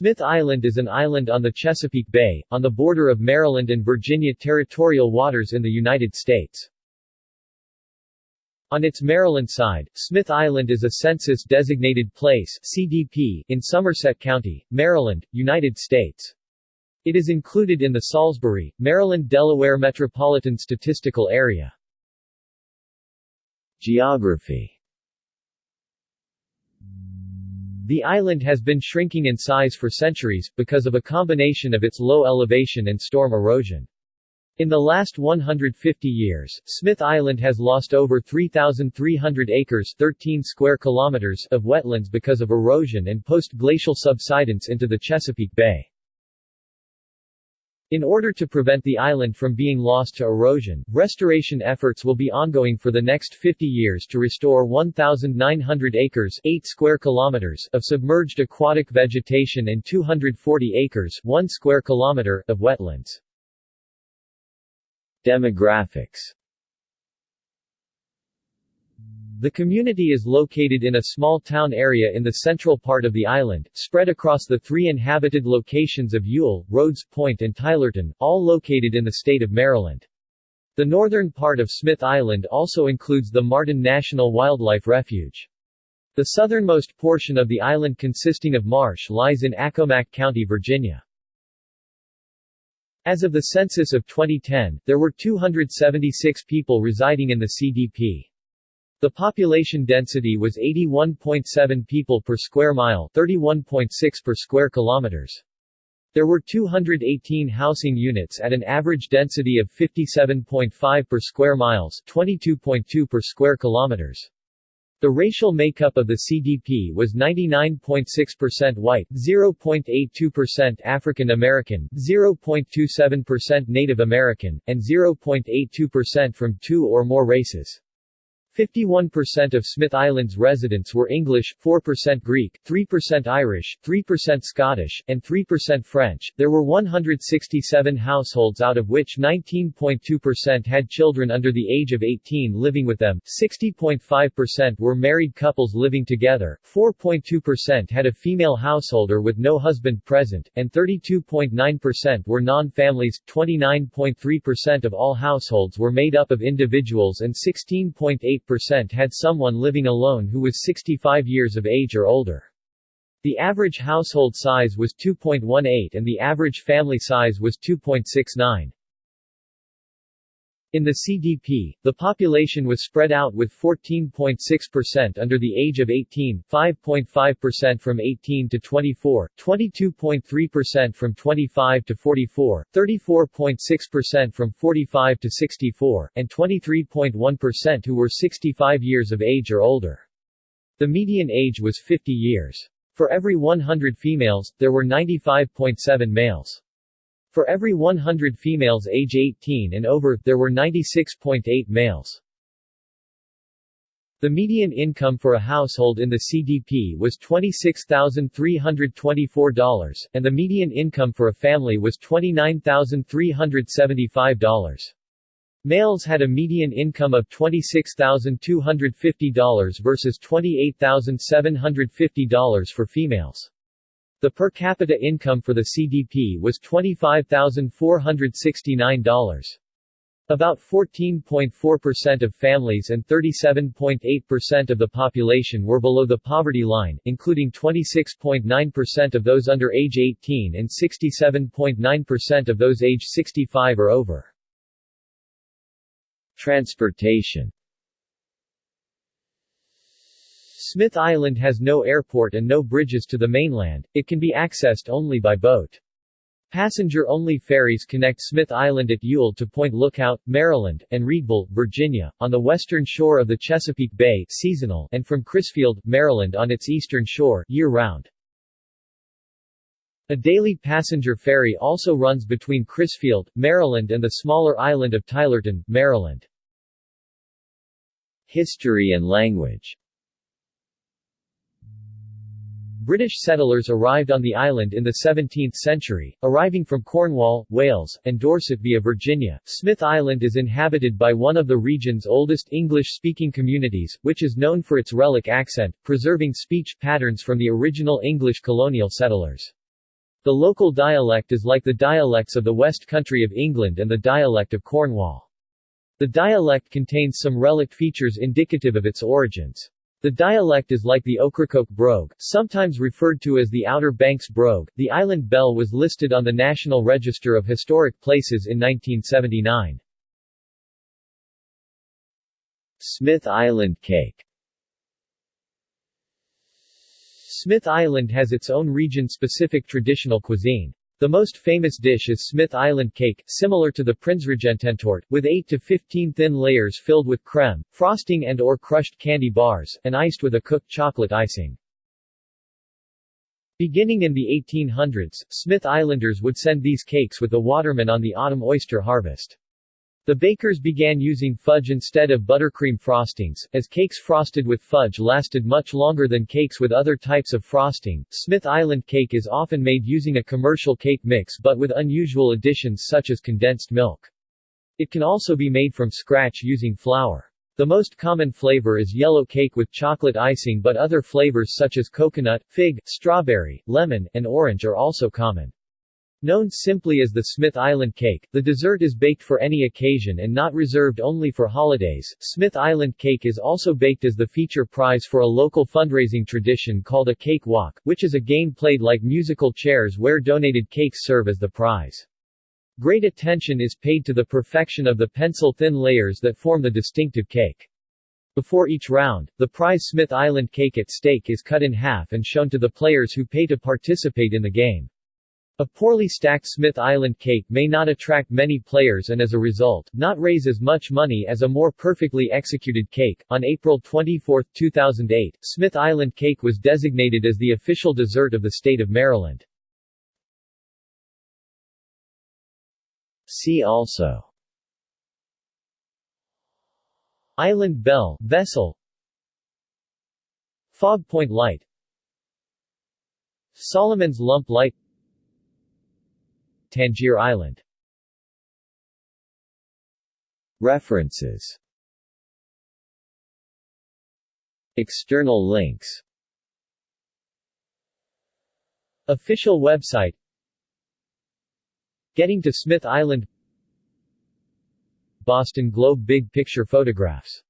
Smith Island is an island on the Chesapeake Bay, on the border of Maryland and Virginia territorial waters in the United States. On its Maryland side, Smith Island is a census-designated place CDP in Somerset County, Maryland, United States. It is included in the Salisbury, Maryland-Delaware Metropolitan Statistical Area. Geography The island has been shrinking in size for centuries, because of a combination of its low elevation and storm erosion. In the last 150 years, Smith Island has lost over 3,300 acres 13 square kilometers of wetlands because of erosion and post-glacial subsidence into the Chesapeake Bay. In order to prevent the island from being lost to erosion, restoration efforts will be ongoing for the next 50 years to restore 1,900 acres 8 square kilometers of submerged aquatic vegetation and 240 acres 1 square kilometer of wetlands. Demographics The community is located in a small town area in the central part of the island, spread across the three inhabited locations of Ewell, Rhodes Point and Tylerton, all located in the state of Maryland. The northern part of Smith Island also includes the Martin National Wildlife Refuge. The southernmost portion of the island consisting of marsh lies in Accomack County, Virginia. As of the census of 2010, there were 276 people residing in the CDP. The population density was 81.7 people per square mile 31.6 per square kilometers. There were 218 housing units at an average density of 57.5 per square miles 22.2 per square kilometers. The racial makeup of the CDP was 99.6% white, 0.82% African American, 0.27% Native American, and 0.82% from two or more races. 51% of Smith Island's residents were English, 4% Greek, 3% Irish, 3% Scottish, and 3% French. There were 167 households out of which 19.2% had children under the age of 18 living with them, 60.5% were married couples living together, 4.2% had a female householder with no husband present, and 32.9% were non-families. 29.3% of all households were made up of individuals and 16.8 percent had someone living alone who was 65 years of age or older. The average household size was 2.18 and the average family size was 2.69. In the CDP, the population was spread out with 14.6% under the age of 18, 5.5% from 18 to 24, 22.3% from 25 to 44, 34.6% from 45 to 64, and 23.1% who were 65 years of age or older. The median age was 50 years. For every 100 females, there were 95.7 males. For every 100 females age 18 and over, there were 96.8 males. The median income for a household in the CDP was $26,324, and the median income for a family was $29,375. Males had a median income of $26,250 versus $28,750 for females. The per capita income for the CDP was $25,469. About 14.4% of families and 37.8% of the population were below the poverty line, including 26.9% of those under age 18 and 67.9% of those age 65 or over. Transportation Smith Island has no airport and no bridges to the mainland, it can be accessed only by boat. Passenger-only ferries connect Smith Island at Ewell to Point Lookout, Maryland, and Reedville, Virginia, on the western shore of the Chesapeake Bay seasonal and from Crisfield, Maryland on its eastern shore year-round. A daily passenger ferry also runs between Crisfield, Maryland and the smaller island of Tylerton, Maryland. History and language British settlers arrived on the island in the 17th century, arriving from Cornwall, Wales, and Dorset via Virginia. Smith Island is inhabited by one of the region's oldest English-speaking communities, which is known for its relic accent, preserving speech patterns from the original English colonial settlers. The local dialect is like the dialects of the West Country of England and the dialect of Cornwall. The dialect contains some relict features indicative of its origins. The dialect is like the Ocracoke brogue, sometimes referred to as the Outer Banks brogue. The Island Belle was listed on the National Register of Historic Places in 1979. Smith Island cake Smith Island has its own region-specific traditional cuisine. The most famous dish is Smith Island cake, similar to the Prinzregententorte, with 8 to 15 thin layers filled with creme, frosting and or crushed candy bars, and iced with a cooked chocolate icing. Beginning in the 1800s, Smith Islanders would send these cakes with the watermen on the autumn oyster harvest. The bakers began using fudge instead of buttercream frostings, as cakes frosted with fudge lasted much longer than cakes with other types of frosting. Smith Island cake is often made using a commercial cake mix but with unusual additions such as condensed milk. It can also be made from scratch using flour. The most common flavor is yellow cake with chocolate icing but other flavors such as coconut, fig, strawberry, lemon, and orange are also common. Known simply as the Smith Island cake, the dessert is baked for any occasion and not reserved only for holidays. Smith Island cake is also baked as the feature prize for a local fundraising tradition called a cake walk, which is a game played like musical chairs where donated cakes serve as the prize. Great attention is paid to the perfection of the pencil-thin layers that form the distinctive cake. Before each round, the prize Smith Island cake at stake is cut in half and shown to the players who pay to participate in the game. A poorly stacked Smith Island cake may not attract many players and as a result, not raise as much money as a more perfectly executed cake. On April 24, 2008, Smith Island cake was designated as the official dessert of the state of Maryland. See also Island Belle, Vessel Fog Point Light Solomon's Lump Light Tangier Island. References. External links. Official website. Getting to Smith Island. Boston Globe Big Picture Photographs